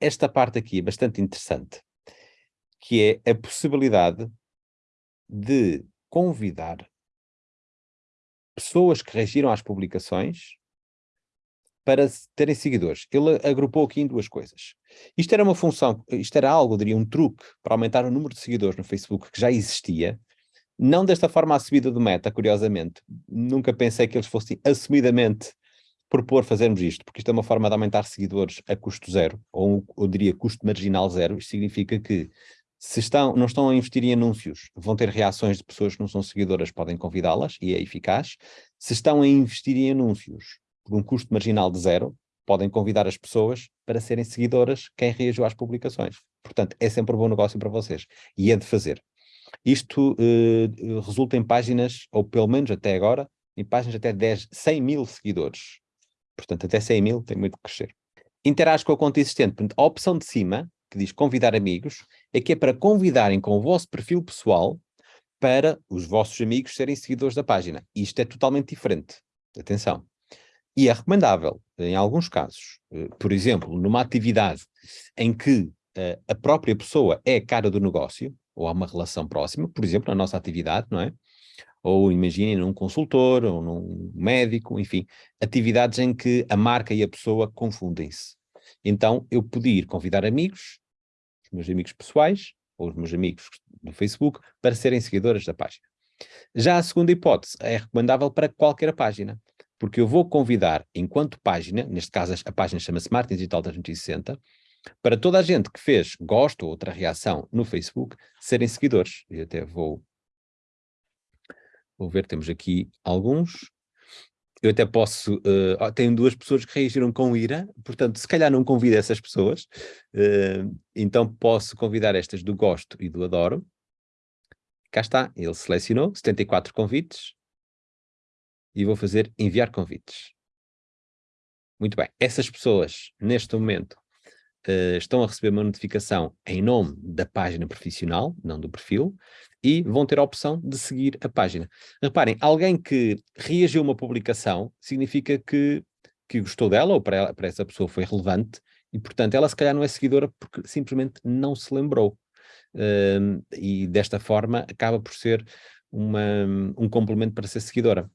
esta parte aqui é bastante interessante, que é a possibilidade de convidar pessoas que reagiram às publicações para terem seguidores. Ele agrupou aqui em duas coisas. Isto era uma função, isto era algo, diria, um truque para aumentar o número de seguidores no Facebook que já existia, não desta forma assumida do Meta, curiosamente. Nunca pensei que eles fossem assumidamente propor fazermos isto, porque isto é uma forma de aumentar seguidores a custo zero, ou eu diria custo marginal zero. Isto significa que se estão, não estão a investir em anúncios, vão ter reações de pessoas que não são seguidoras, podem convidá-las, e é eficaz. Se estão a investir em anúncios, por um custo marginal de zero, podem convidar as pessoas para serem seguidoras quem reagiu às publicações. Portanto, é sempre um bom negócio para vocês. E é de fazer. Isto uh, resulta em páginas, ou pelo menos até agora, em páginas até 10, 100 mil seguidores. Portanto, até 100 mil tem muito que crescer. Interage com a conta existente. Portanto, a opção de cima, que diz convidar amigos, é que é para convidarem com o vosso perfil pessoal para os vossos amigos serem seguidores da página. Isto é totalmente diferente. Atenção. E é recomendável, em alguns casos, eh, por exemplo, numa atividade em que eh, a própria pessoa é a cara do negócio, ou há uma relação próxima, por exemplo, na nossa atividade, não é? Ou imaginem num consultor, ou num médico, enfim, atividades em que a marca e a pessoa confundem-se. Então, eu podia convidar amigos, os meus amigos pessoais, ou os meus amigos do Facebook, para serem seguidores da página. Já a segunda hipótese é recomendável para qualquer página porque eu vou convidar, enquanto página, neste caso a página chama-se Martin Digital 360, para toda a gente que fez gosto ou outra reação no Facebook, serem seguidores. E até vou, vou ver, temos aqui alguns. Eu até posso, uh, tenho duas pessoas que reagiram com ira, portanto, se calhar não convido essas pessoas, uh, então posso convidar estas do gosto e do adoro. Cá está, ele selecionou 74 convites, e vou fazer enviar convites. Muito bem, essas pessoas, neste momento, uh, estão a receber uma notificação em nome da página profissional, não do perfil, e vão ter a opção de seguir a página. Reparem, alguém que reagiu a uma publicação significa que, que gostou dela, ou para, ela, para essa pessoa foi relevante, e portanto ela se calhar não é seguidora porque simplesmente não se lembrou. Uh, e desta forma acaba por ser uma, um complemento para ser seguidora.